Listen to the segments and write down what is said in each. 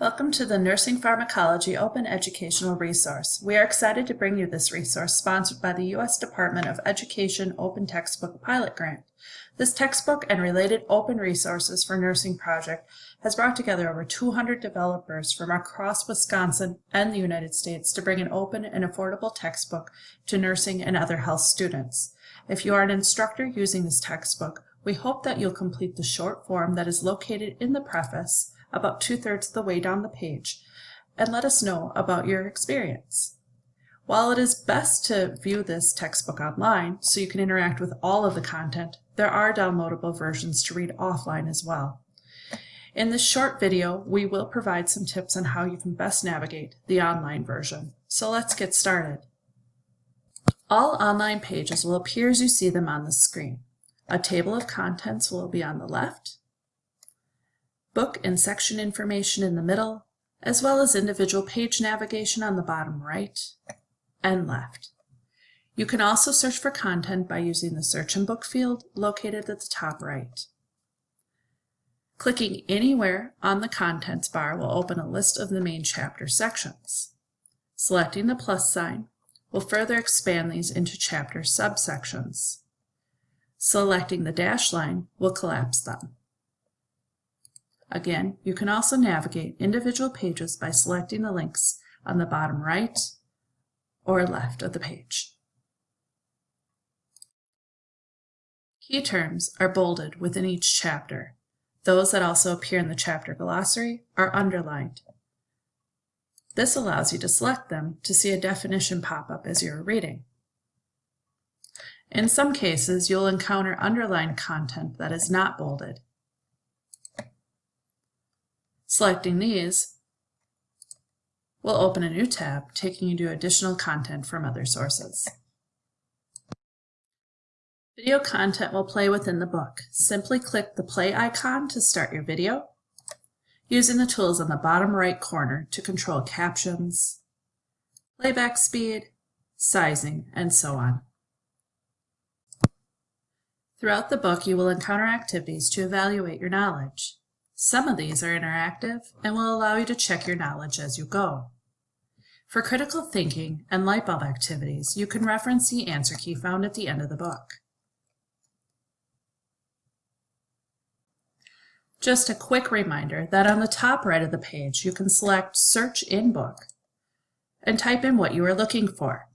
Welcome to the Nursing Pharmacology Open Educational Resource. We are excited to bring you this resource sponsored by the U.S. Department of Education Open Textbook Pilot Grant. This textbook and related open resources for nursing project has brought together over 200 developers from across Wisconsin and the United States to bring an open and affordable textbook to nursing and other health students. If you are an instructor using this textbook, we hope that you'll complete the short form that is located in the preface about two-thirds of the way down the page and let us know about your experience. While it is best to view this textbook online so you can interact with all of the content, there are downloadable versions to read offline as well. In this short video, we will provide some tips on how you can best navigate the online version. So let's get started. All online pages will appear as you see them on the screen. A table of contents will be on the left, book and section information in the middle, as well as individual page navigation on the bottom right and left. You can also search for content by using the Search and Book field located at the top right. Clicking anywhere on the contents bar will open a list of the main chapter sections. Selecting the plus sign will further expand these into chapter subsections. Selecting the dash line will collapse them. Again, you can also navigate individual pages by selecting the links on the bottom right or left of the page. Key terms are bolded within each chapter. Those that also appear in the chapter glossary are underlined. This allows you to select them to see a definition pop up as you're reading. In some cases, you'll encounter underlined content that is not bolded, Selecting these will open a new tab taking you to additional content from other sources. Video content will play within the book. Simply click the play icon to start your video, using the tools on the bottom right corner to control captions, playback speed, sizing, and so on. Throughout the book, you will encounter activities to evaluate your knowledge. Some of these are interactive and will allow you to check your knowledge as you go. For critical thinking and light bulb activities, you can reference the answer key found at the end of the book. Just a quick reminder that on the top right of the page, you can select Search in Book and type in what you are looking for.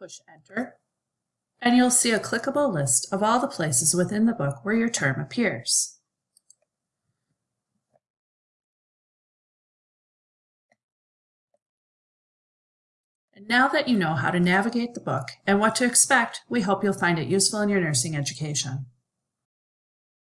Push Enter and you'll see a clickable list of all the places within the book where your term appears. And now that you know how to navigate the book and what to expect, we hope you'll find it useful in your nursing education.